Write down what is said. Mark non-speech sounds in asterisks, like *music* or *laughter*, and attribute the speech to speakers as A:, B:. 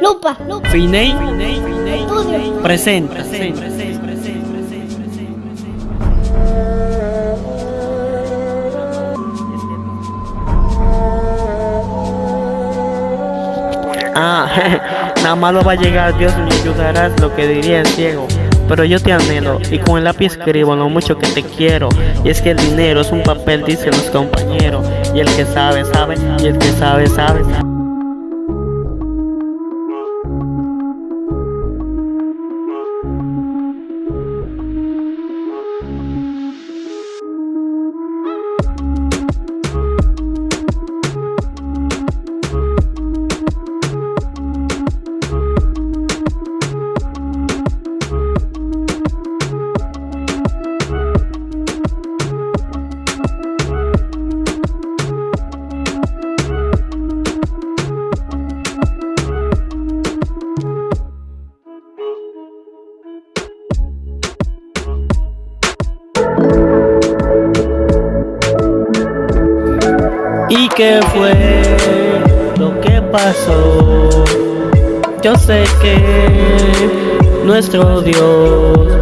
A: Lupa, lupa.
B: Finey
A: Estudio.
B: presenta. Ah, *laughs* nada malo va a llegar, Dios me ayudarás, lo que diría el ciego. Pero yo te anhelo y con el lápiz escribo lo mucho que te quiero. Y es que el dinero es un papel, dicen los compañeros. Y el que sabe, sabe, y el que sabe, sabe. ¿Y qué fue lo que pasó? Yo sé que nuestro Dios